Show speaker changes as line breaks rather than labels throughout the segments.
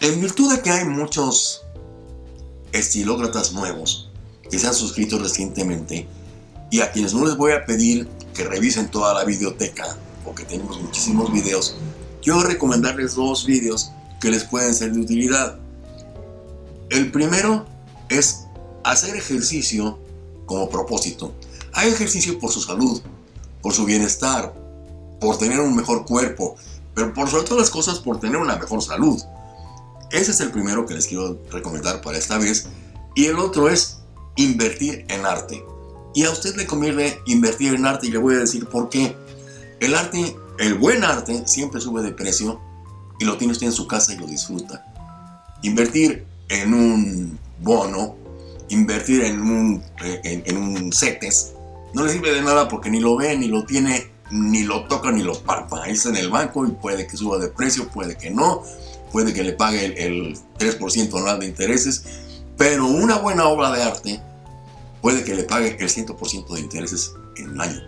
En virtud de que hay muchos estilócratas nuevos que se han suscrito recientemente y a quienes no les voy a pedir que revisen toda la videoteca porque tenemos muchísimos videos, quiero recomendarles dos videos que les pueden ser de utilidad. El primero es hacer ejercicio como propósito. Hay ejercicio por su salud, por su bienestar, por tener un mejor cuerpo, pero por sobre todas las cosas por tener una mejor salud. Ese es el primero que les quiero recomendar para esta vez. Y el otro es invertir en arte. Y a usted le conviene invertir en arte y le voy a decir por qué. El arte, el buen arte, siempre sube de precio y lo tiene usted en su casa y lo disfruta. Invertir en un bono, invertir en un, en, un CETES, no le sirve de nada porque ni lo ve, ni lo tiene, ni lo toca, ni lo palpa. Está en el banco y puede que suba de precio, puede que no, puede que le pague el, 3% anual de intereses, pero una buena obra de arte puede que le pague el 100% de intereses en un año.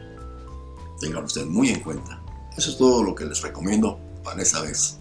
Tengan usted muy en cuenta. Eso es todo lo que les recomiendo para esta vez.